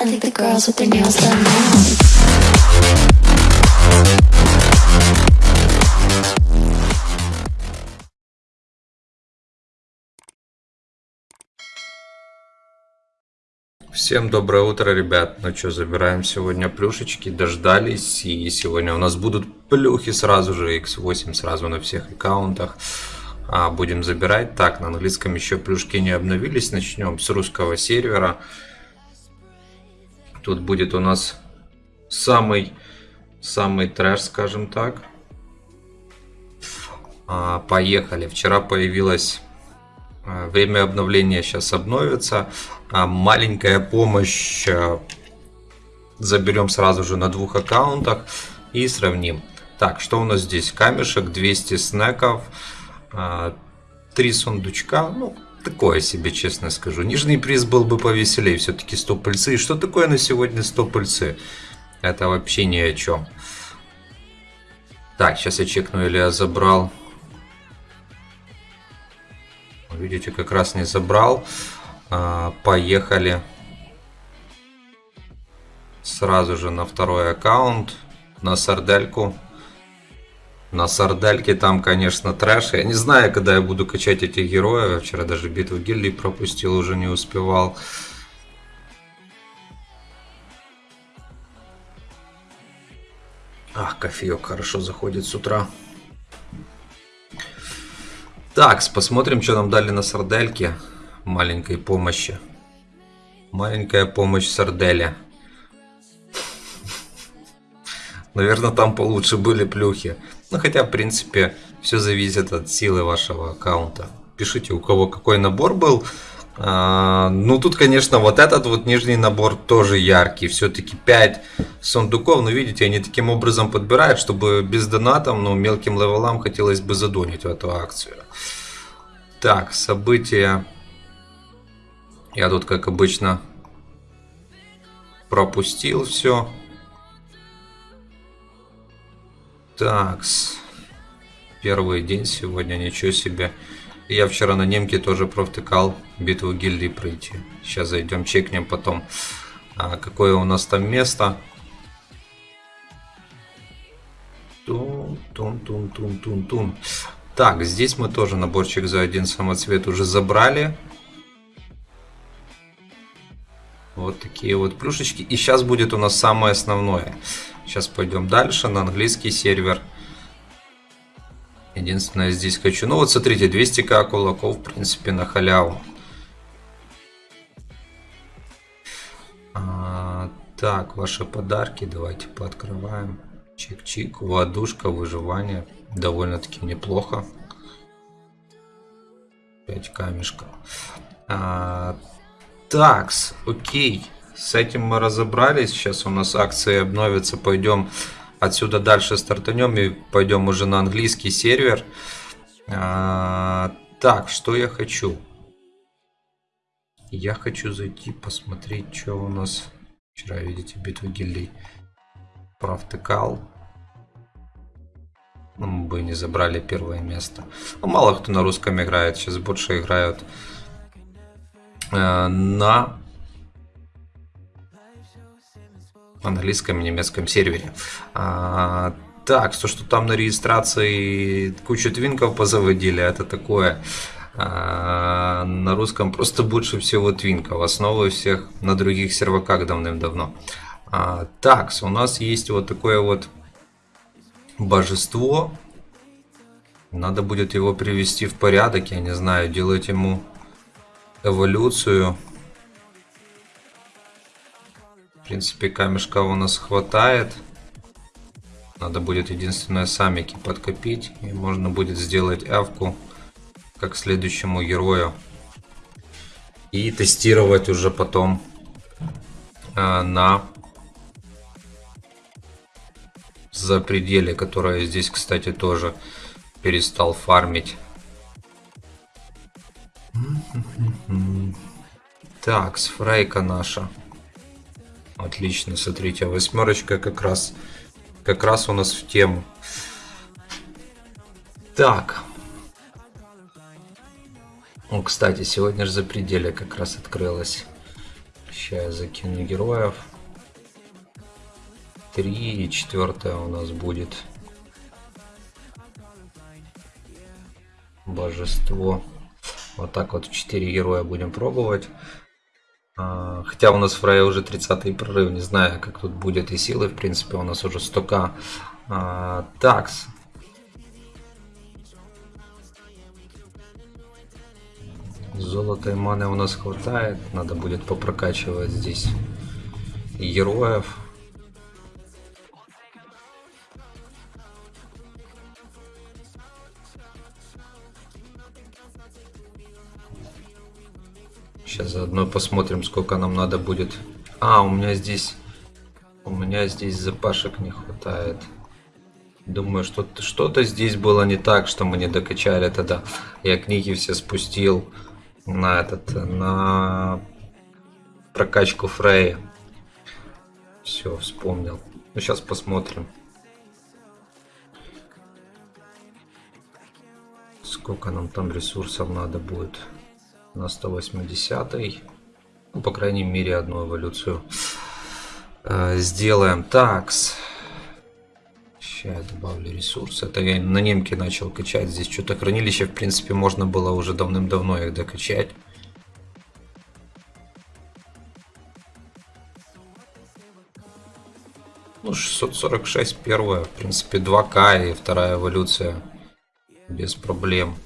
I think the girls with their nails done now. Всем доброе утро, ребят. Ну что, забираем сегодня плюшечки, дождались. И сегодня у нас будут плюхи сразу же, x8 сразу на всех аккаунтах. А, будем забирать. Так, на английском еще плюшки не обновились. Начнем с русского сервера. Тут будет у нас самый, самый трэш, скажем так. А, поехали. Вчера появилась а, Время обновления сейчас обновится. А маленькая помощь а, заберем сразу же на двух аккаунтах и сравним. Так, что у нас здесь? Камешек, 200 снеков, 3 сундучка. Ну, такое себе, честно скажу. Нижний приз был бы повеселее, все-таки 100 пыльцы. И что такое на сегодня 100 пыльцы? Это вообще ни о чем. Так, сейчас я чекну, или я забрал Видите, как раз не забрал. А, поехали сразу же на второй аккаунт, на сардельку. На сардельке там, конечно, трэш. Я не знаю, когда я буду качать этих героев. Вчера даже битву гильдии пропустил, уже не успевал. Ах, кофеек хорошо заходит с утра. Так, посмотрим, что нам дали на сардельке. Маленькой помощи. Маленькая помощь сарделя. Наверное, там получше были плюхи. Ну, хотя, в принципе, все зависит от силы вашего аккаунта. Пишите, у кого какой набор был. А, ну, тут, конечно, вот этот вот нижний набор тоже яркий. Все-таки 5 сундуков. Но, видите, они таким образом подбирают, чтобы без донатом, но мелким левелам хотелось бы задонить в эту акцию. Так, события. Я тут, как обычно, пропустил все. Так, первый день сегодня, ничего себе. Я вчера на немке тоже провтыкал битву гильдии пройти. Сейчас зайдем, чекнем потом, а, какое у нас там место. Тун-тун-тун-тун-тун-тун. Так, здесь мы тоже наборчик за один самоцвет уже забрали. Вот такие вот плюшечки. И сейчас будет у нас самое основное. Сейчас пойдем дальше на английский сервер. Единственное, здесь хочу... Ну вот смотрите, 200к кулаков, в принципе, на халяву. А, так, ваши подарки давайте пооткрываем. Чик-чик, ладушка, выживание довольно-таки неплохо. 5 камешков. А, такс, окей. С этим мы разобрались. Сейчас у нас акции обновятся. Пойдем отсюда дальше стартанем и пойдем уже на английский сервер. А, так, что я хочу? Я хочу зайти посмотреть, что у нас. Вчера, видите, битву гильдий провтыкал мы бы не забрали первое место. Ну, мало кто на русском играет, сейчас больше играют э, на английском и немецком сервере. А, так, то, что там на регистрации кучу твинков позаводили, это такое. А, на русском просто больше всего твинков. Основы всех на других серваках давным-давно. А, так, у нас есть вот такое вот божество. Надо будет его привести в порядок, я не знаю, делать ему эволюцию. Принципе, камешка у нас хватает. Надо будет единственное самики подкопить. И можно будет сделать эвку как следующему герою. И тестировать уже потом э, на за пределе, которая здесь, кстати, тоже перестал фармить. Так, сфрейка наша. Отлично, смотрите, восьмерочка как раз, как раз у нас в тему. Так. О, кстати, сегодня же за пределе как раз открылась. Сейчас я закину героев. Три и четвертое у нас будет божество. Вот так вот 4 героя будем пробовать. А, Хотя у нас Фрейя уже 30 прорыв, не знаю, как тут будет и силы, в принципе, у нас уже 100к. А, Такс. Золота и маны у нас хватает, надо будет попрокачивать здесь героев. Сейчас заодно посмотрим, сколько нам надо будет. А, у меня здесь... У меня здесь запашек не хватает. Думаю, что-то что здесь было не так, что мы не докачали тогда. Я книги все спустил на этот, на прокачку Фрея. Все, вспомнил. Ну, сейчас посмотрим. Сколько нам там ресурсов надо будет на 180 -й. ну, по крайней мере одну эволюцию э, сделаем. Такс. Сейчас добавлю ресурсы. Это я на немке начал качать. Здесь что-то хранилище в принципе можно было уже давным-давно их докачать. Ну 646 первая в принципе 2к и вторая эволюция. Без проблем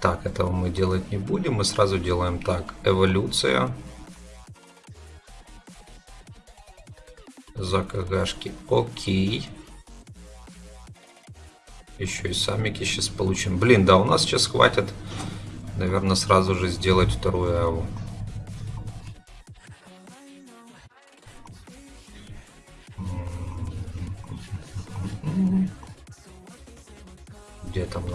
Так, этого мы делать не будем. Мы сразу делаем так. Эволюция. За КГшки. Окей. Еще и самики сейчас получим. Блин, да, у нас сейчас хватит, наверное, сразу же сделать вторую аву.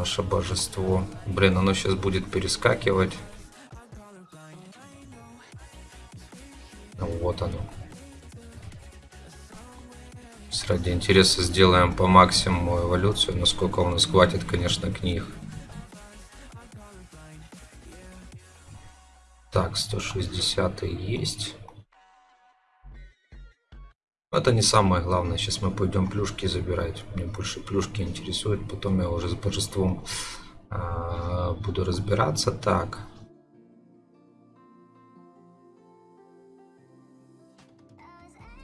Наше божество? Блин, оно сейчас будет перескакивать. Вот оно. Ради интереса сделаем по максимуму эволюцию. Насколько у нас хватит, конечно, книг. Так, 160 есть. Это не самое главное. Сейчас мы пойдем плюшки забирать. Мне больше плюшки интересуют. Потом я уже с божеством э, буду разбираться. Так.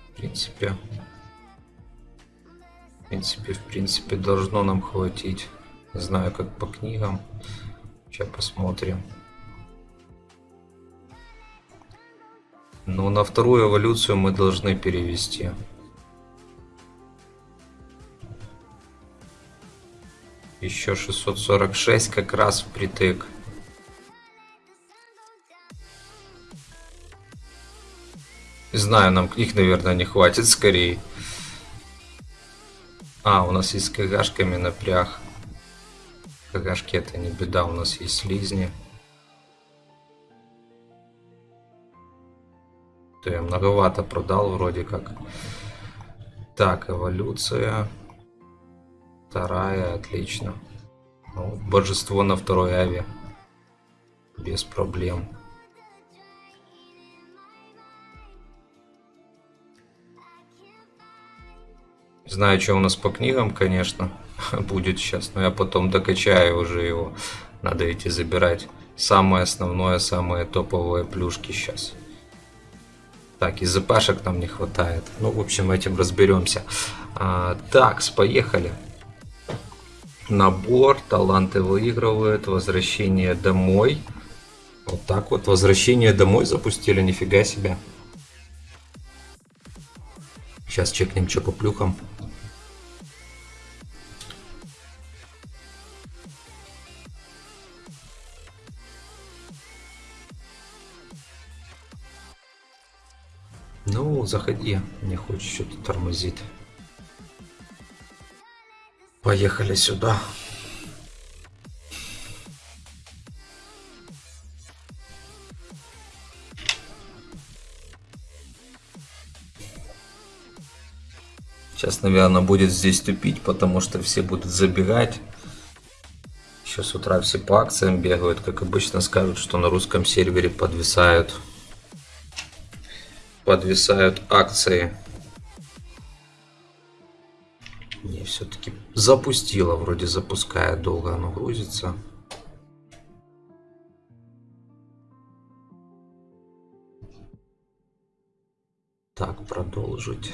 В принципе. В принципе, в принципе, должно нам хватить. Не знаю, как по книгам. Сейчас посмотрим. Но на вторую эволюцию мы должны перевести. Еще 646 как раз впритык. Знаю, нам их, наверное, не хватит скорее. А, у нас есть с КГшками напряг. КГшки это не беда, у нас есть слизни. То я многовато продал вроде как. Так, эволюция. Вторая, отлично. Ну, божество на второй аве. Без проблем. Знаю, что у нас по книгам, конечно, будет сейчас, но я потом докачаю уже его. Надо идти забирать самое основное, самые топовые плюшки сейчас. Так, из запашек нам не хватает. Ну, в общем, этим разберемся. А, так, поехали. Набор, таланты выигрывают, возвращение домой. Вот так вот, возвращение домой запустили, нифига себе. Сейчас чекнем, что по плюхам. Ну, заходи. Мне хочет что-то тормозит. Поехали сюда. Сейчас, наверное, будет здесь тупить, потому что все будут забегать. Еще с утра все по акциям бегают. Как обычно скажут, что на русском сервере подвисают. Подвисают акции. Не, все-таки запустила. Вроде запускает долго оно грузится. Так, продолжить.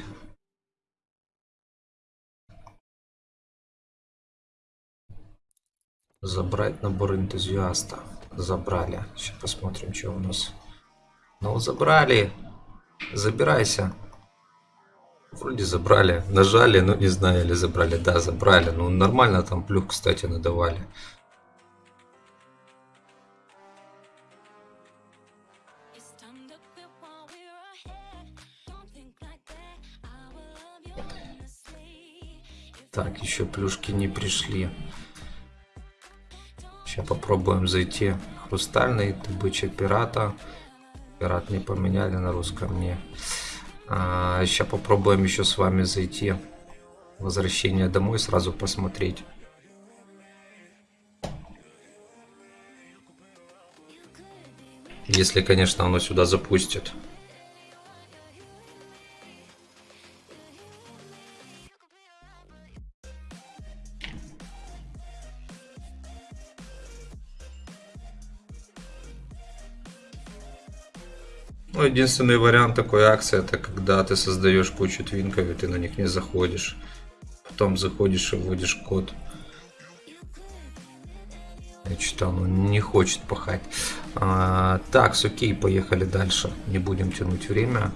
Забрать набор энтузиаста. Забрали. Сейчас посмотрим, что у нас. Ну, забрали. Забирайся. Вроде забрали. Нажали, но не знаю, или забрали. Да, забрали. Ну, нормально там плюх, кстати, надавали. Так, еще плюшки не пришли. Сейчас попробуем зайти. Хрустальный, добыча пирата. Пират не поменяли на русском, не. А, сейчас попробуем еще с вами зайти. Возвращение домой сразу посмотреть. Если, конечно, оно сюда запустит. Единственный вариант такой акции, это когда ты создаешь кучу твинков, и ты на них не заходишь. Потом заходишь и вводишь код. Я что оно не хочет пахать. А, так, окей, поехали дальше. Не будем тянуть время.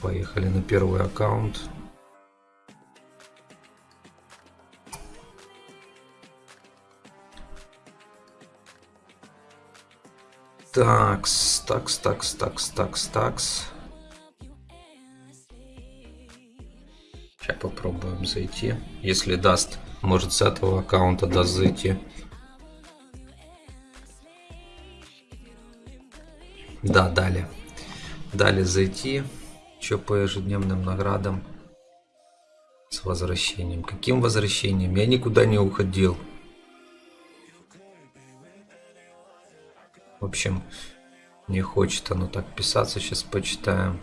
Поехали на первый аккаунт. Такс, такс, такс, такс, такс, такс. Сейчас попробуем зайти. Если даст, может с этого аккаунта даст зайти. Да, дали. Дали зайти. Что по ежедневным наградам? С возвращением. Каким возвращением? Я никуда не уходил. Общем, не хочет оно так писаться. Сейчас почитаем.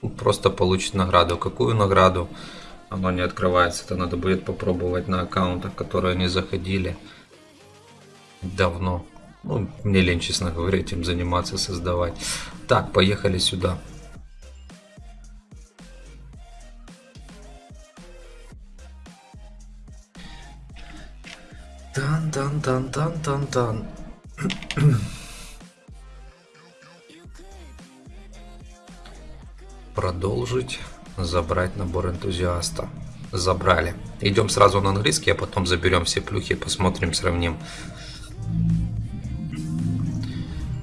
Ну, Просто получит награду. Какую награду? Оно не открывается. Это надо будет попробовать на аккаунтах, которые не заходили давно. Ну, мне лень, честно говоря, этим заниматься, создавать. Так, поехали сюда. Тан-тан-тан-тан-тан-тан. Продолжить. Забрать набор энтузиаста. Забрали. Идем сразу на английский, а потом заберем все плюхи, посмотрим, сравним.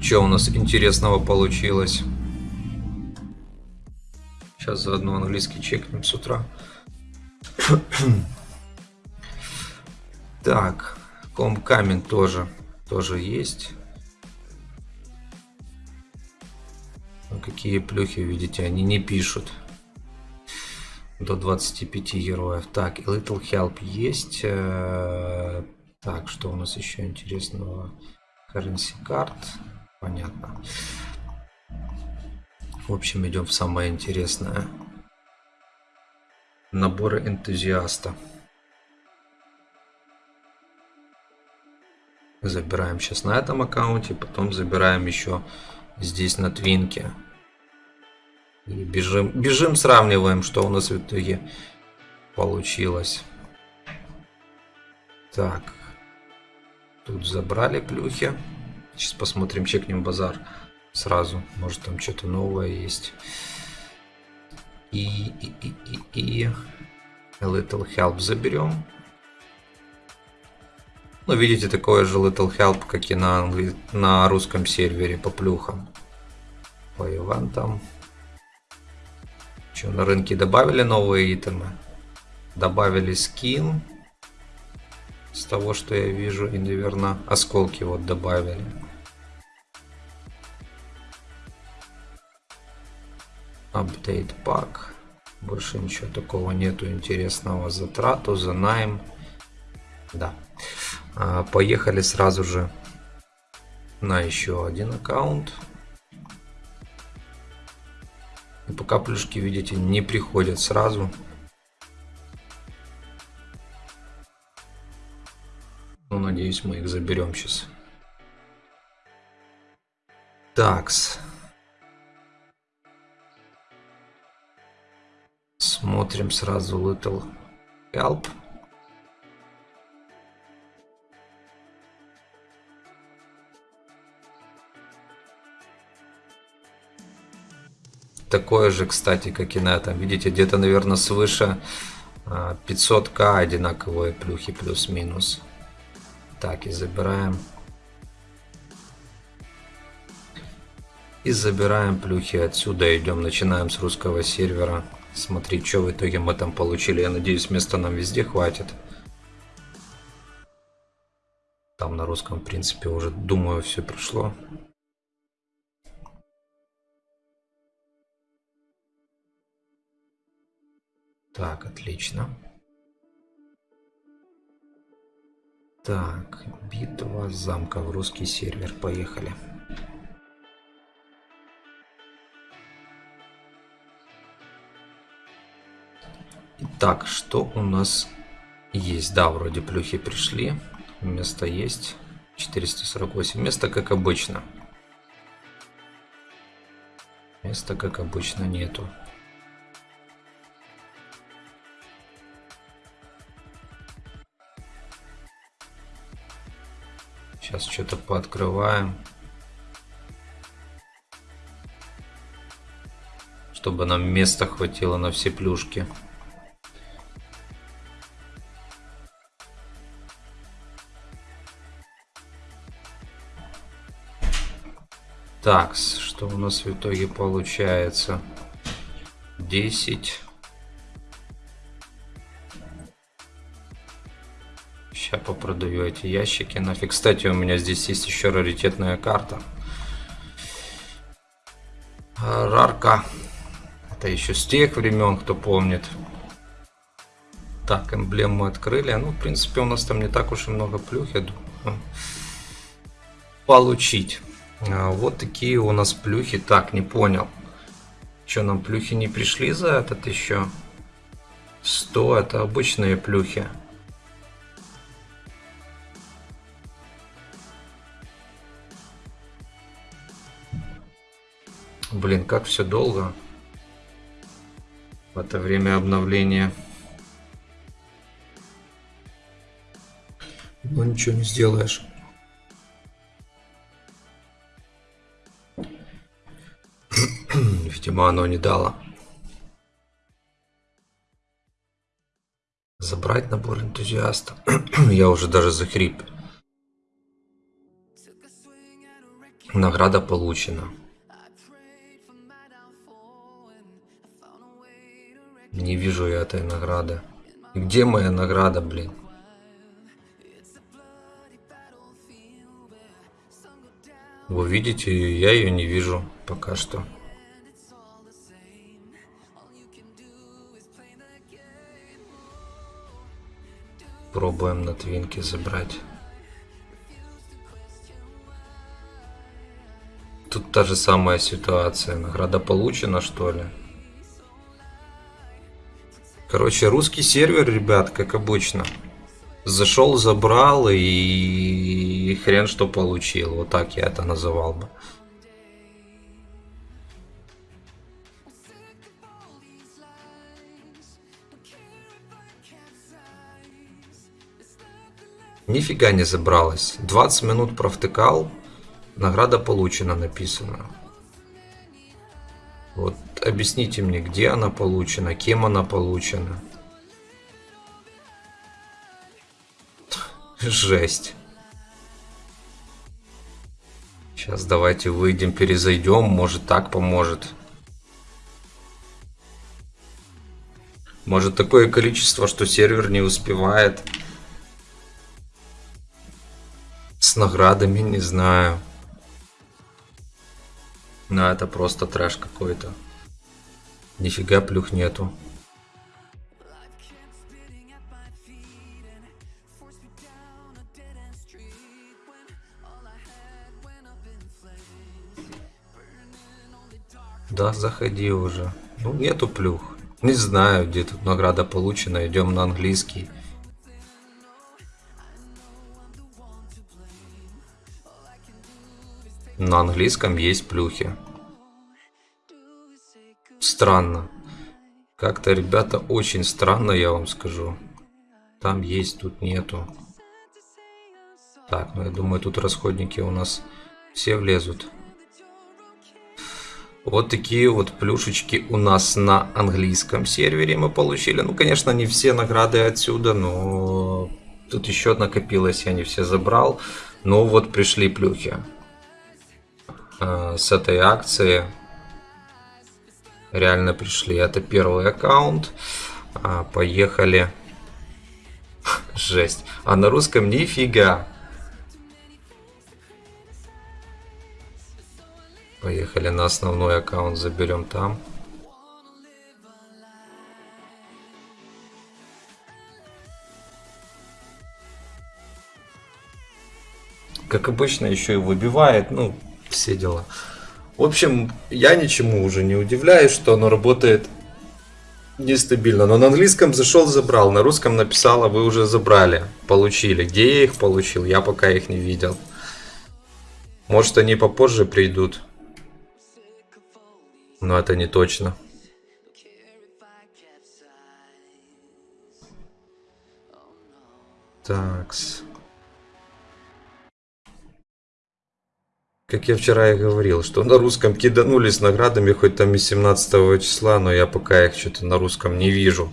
Что у нас интересного получилось? Сейчас заодно английский чекнем с утра. Так, комкамень тоже, тоже есть. Ну, какие плюхи, видите, они не пишут. До 25 героев. Так, Little Help есть. Э, Так, что у нас еще интересного? Currency Card. Понятно. В общем, идем в самое интересное. Наборы энтузиаста. Забираем сейчас на этом аккаунте, потом забираем еще здесь на твинке. И бежим, бежим, сравниваем, что у нас в итоге получилось. Так. Тут забрали плюхи. Сейчас посмотрим, чекнем базар сразу. Может там что-то новое есть. И, и, и, и, и A Little Help заберем. Ну, видите, такое же Little Help, как и на, англи... на русском сервере по плюхам. По ивентам. Что, на рынке добавили новые итемы? Добавили скин. С того, что я вижу. И, наверное, осколки вот добавили. Update пак. Больше ничего такого нету интересного. Затрату, за найм. Да. А, поехали сразу же на еще один аккаунт. И пока плюшки, видите, не приходят сразу. Ну, надеюсь, мы их заберем сейчас. Такс. Смотрим сразу Little Help. Такое же, кстати, как и на этом. Видите, где-то, наверное, свыше 500к а, одинаковые плюхи плюс-минус. Так, и забираем. И забираем плюхи отсюда. Идем, начинаем с русского сервера. Смотри, что в итоге мы там получили. Я надеюсь, места нам везде хватит. Там на русском, в принципе, уже, думаю, все пришло. Так, отлично. Так, битва замка в русский сервер. Поехали. Итак, что у нас есть? Да, вроде плюхи пришли. Место есть. 448. Место как обычно. Места как обычно нету. Сейчас что-то пооткрываем. Чтобы нам места хватило на все плюшки. Так, что у нас в итоге получается? 10. Попродаю эти ящики нафиг. Кстати, у меня здесь есть еще раритетная карта. Рарка. Это еще с тех времен, кто помнит. Так, эмблему открыли. Ну, в принципе, у нас там не так уж и много плюх, я думаю. Получить. А, вот такие у нас плюхи. Так, не понял. Что, нам плюхи не пришли за этот еще? 100, это обычные плюхи. Блин, как все долго. В это время обновления. Ну ничего не сделаешь. Видимо, оно не дало. Забрать набор энтузиаста. Я уже даже захрип. Награда получена. Не вижу я этой награды. где моя награда, блин? Вы видите, я ее не вижу пока что. Пробуем на твинке забрать. Тут та же самая ситуация. Награда получена, что ли? Короче, русский сервер, ребят, как обычно. Зашел, забрал и хрен что получил. Вот так я это называл бы. Нифига не забралась. 20 минут провтыкал. Награда получена написано. Вот объясните мне, где она получена, кем она получена. Жесть. Сейчас давайте выйдем, перезайдем, может так поможет. Может такое количество, что сервер не успевает. С наградами, не знаю. Но это просто трэш какой-то. Нифига плюх нету. Да, заходи уже. Ну, нету плюх. Не знаю, где тут награда получена. Идем на английский. На английском есть плюхи. Странно. Как-то, ребята, очень странно, я вам скажу. Там есть, тут нету. Так, ну я думаю, тут расходники у нас все влезут. Вот такие вот плюшечки у нас на английском сервере мы получили. Ну, конечно, не все награды отсюда, но тут еще накопилось, я не все забрал. Но вот пришли плюхи э, с этой акции реально пришли. Это первый аккаунт. А, поехали. Жесть. А на русском нифига. Поехали на основной аккаунт, заберем там. Как обычно, еще и выбивает, ну, все дела. В общем, я ничему уже не удивляюсь, что оно работает нестабильно. Но на английском зашел, забрал. На русском написала, вы уже забрали, получили. Где я их получил? Я пока их не видел. Может, они попозже придут. Но это не точно. Такс. Как я вчера и говорил, что на русском киданулись наградами хоть там и 17 числа, но я пока их что-то на русском не вижу.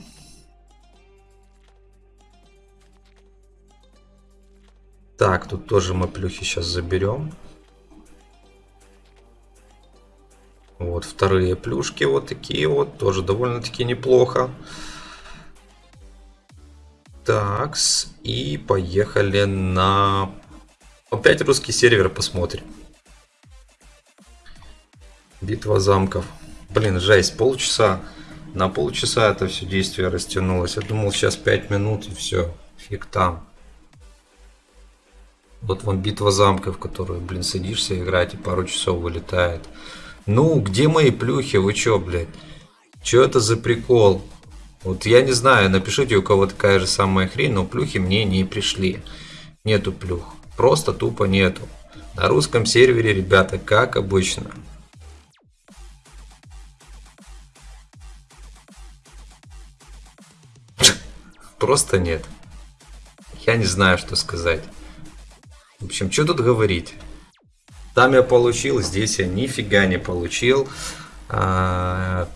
Так, тут тоже мы плюхи сейчас заберем. Вот вторые плюшки вот такие вот, тоже довольно-таки неплохо. Такс, и поехали на... Опять русский сервер посмотрим. Битва замков. Блин, жесть, полчаса. На полчаса это все действие растянулось. Я думал, сейчас 5 минут и все. Фиг там. Вот вам битва замков, которую, блин, садишься играть и пару часов вылетает. Ну, где мои плюхи? Вы чё, блядь? Чё это за прикол? Вот я не знаю, напишите, у кого такая же самая хрень, но плюхи мне не пришли. Нету плюх. Просто тупо нету. На русском сервере, ребята, как обычно. Просто нет. Я не знаю, что сказать. В общем, что тут говорить? Там я получил, здесь я нифига не получил. А,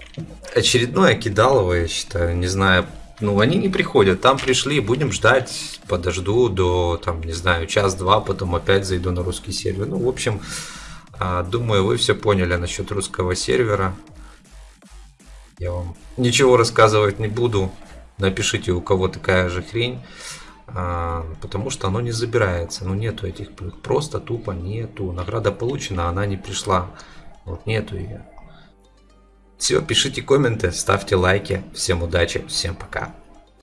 очередное кидалово, я считаю, не знаю. Ну, они не приходят, там пришли, будем ждать, подожду до, там, не знаю, час-два, потом опять зайду на русский сервер. Ну, в общем, а, думаю, вы все поняли насчет русского сервера. Я вам ничего рассказывать не буду. Напишите, у кого такая же хрень. А, потому что оно не забирается. Ну, нету этих. Просто тупо нету. Награда получена, она не пришла. Вот нету ее. Все, пишите комменты, ставьте лайки. Всем удачи, всем пока.